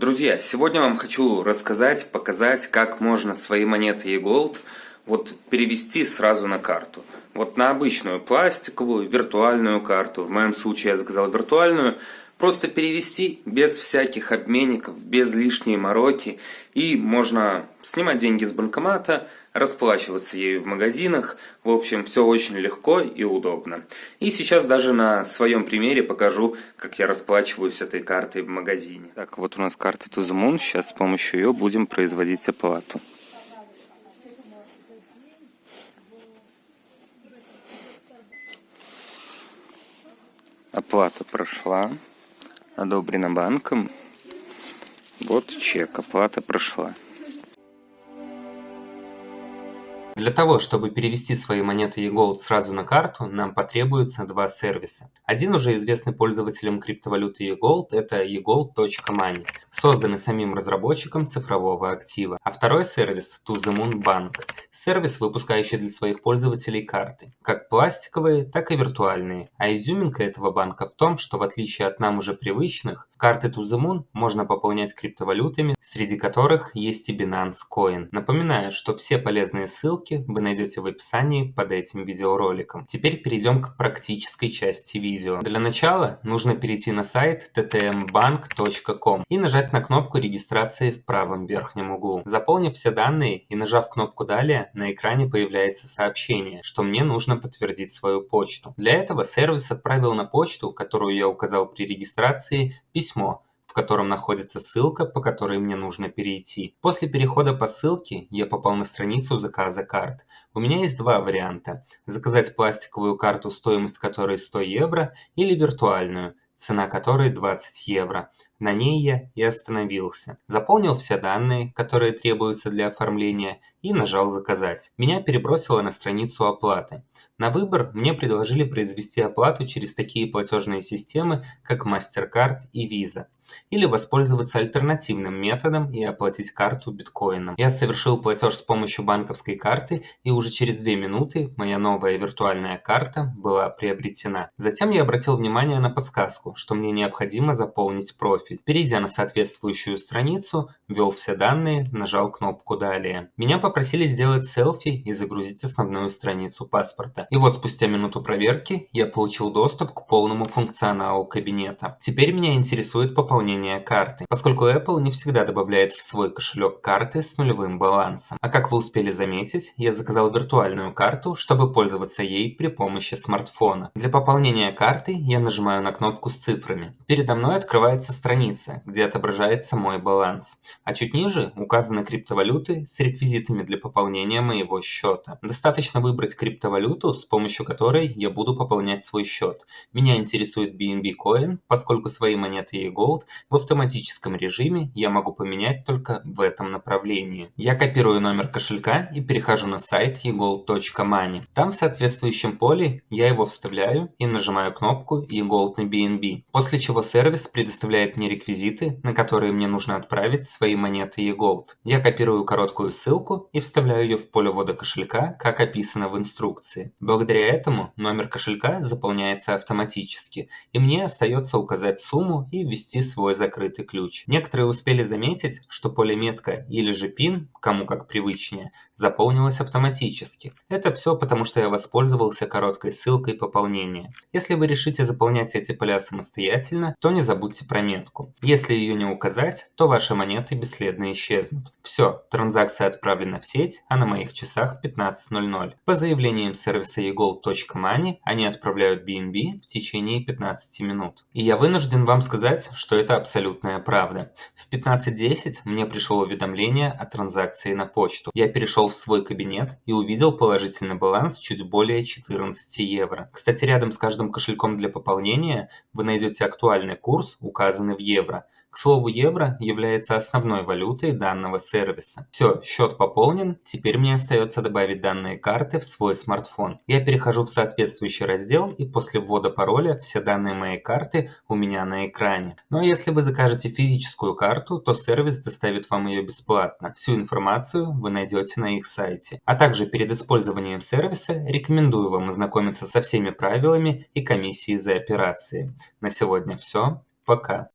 Друзья, сегодня вам хочу рассказать, показать, как можно свои монеты eGold вот перевести сразу на карту. Вот на обычную пластиковую, виртуальную карту, в моем случае я заказал виртуальную, просто перевести без всяких обменников, без лишней мороки. И можно снимать деньги с банкомата, расплачиваться ею в магазинах. В общем, все очень легко и удобно. И сейчас даже на своем примере покажу, как я расплачиваюсь этой картой в магазине. Так, вот у нас карта Moon. Сейчас с помощью ее будем производить оплату. Оплата прошла, одобрена банком. Вот чек, оплата прошла. Для того, чтобы перевести свои монеты eGold сразу на карту, нам потребуется два сервиса. Один уже известный пользователям криптовалюты eGold – это eGold.money, созданный самим разработчиком цифрового актива. А второй сервис – To The Moon Bank – сервис, выпускающий для своих пользователей карты, как пластиковые, так и виртуальные. А изюминка этого банка в том, что в отличие от нам уже привычных, карты To The Moon можно пополнять криптовалютами, среди которых есть и Binance Coin. Напоминаю, что все полезные ссылки ссылки вы найдете в описании под этим видеороликом. Теперь перейдем к практической части видео. Для начала нужно перейти на сайт ttmbank.com и нажать на кнопку регистрации в правом верхнем углу. Заполнив все данные и нажав кнопку «Далее», на экране появляется сообщение, что мне нужно подтвердить свою почту. Для этого сервис отправил на почту, которую я указал при регистрации, письмо, в котором находится ссылка, по которой мне нужно перейти. После перехода по ссылке я попал на страницу заказа карт. У меня есть два варианта. Заказать пластиковую карту, стоимость которой 100 евро, или виртуальную, цена которой 20 евро. На ней я и остановился. Заполнил все данные, которые требуются для оформления, и нажал «Заказать». Меня перебросило на страницу оплаты. На выбор мне предложили произвести оплату через такие платежные системы, как MasterCard и Visa или воспользоваться альтернативным методом и оплатить карту биткоином. Я совершил платеж с помощью банковской карты и уже через 2 минуты моя новая виртуальная карта была приобретена. Затем я обратил внимание на подсказку, что мне необходимо заполнить профиль. Перейдя на соответствующую страницу, ввел все данные, нажал кнопку «Далее». Меня попросили сделать селфи и загрузить основную страницу паспорта. И вот спустя минуту проверки я получил доступ к полному функционалу кабинета. Теперь меня интересует пополнение карты, поскольку Apple не всегда добавляет в свой кошелек карты с нулевым балансом. А как вы успели заметить, я заказал виртуальную карту, чтобы пользоваться ей при помощи смартфона. Для пополнения карты я нажимаю на кнопку с цифрами. Передо мной открывается страница, где отображается мой баланс, а чуть ниже указаны криптовалюты с реквизитами для пополнения моего счета. Достаточно выбрать криптовалюту, с помощью которой я буду пополнять свой счет. Меня интересует BNB Coin, поскольку свои монеты и Gold в автоматическом режиме я могу поменять только в этом направлении. Я копирую номер кошелька и перехожу на сайт egold.money. Там в соответствующем поле я его вставляю и нажимаю кнопку eGold на BNB, после чего сервис предоставляет мне реквизиты, на которые мне нужно отправить свои монеты eGold. Я копирую короткую ссылку и вставляю ее в поле ввода кошелька, как описано в инструкции. Благодаря этому номер кошелька заполняется автоматически, и мне остается указать сумму и ввести свой закрытый ключ. Некоторые успели заметить, что поле метка или же пин, кому как привычнее, заполнилось автоматически. Это все потому, что я воспользовался короткой ссылкой пополнения. Если вы решите заполнять эти поля самостоятельно, то не забудьте про метку. Если ее не указать, то ваши монеты бесследно исчезнут. Все, транзакция отправлена в сеть, а на моих часах 15.00. По заявлениям сервиса eGold.money они отправляют BNB в течение 15 минут. И я вынужден вам сказать, что это абсолютная правда. В 15.10 мне пришло уведомление о транзакции на почту. Я перешел в свой кабинет и увидел положительный баланс чуть более 14 евро. Кстати, рядом с каждым кошельком для пополнения вы найдете актуальный курс, указанный в евро – к слову, евро является основной валютой данного сервиса. Все, счет пополнен, теперь мне остается добавить данные карты в свой смартфон. Я перехожу в соответствующий раздел и после ввода пароля все данные моей карты у меня на экране. Ну, а если вы закажете физическую карту, то сервис доставит вам ее бесплатно. Всю информацию вы найдете на их сайте. А также перед использованием сервиса рекомендую вам ознакомиться со всеми правилами и комиссией за операции. На сегодня все. Пока.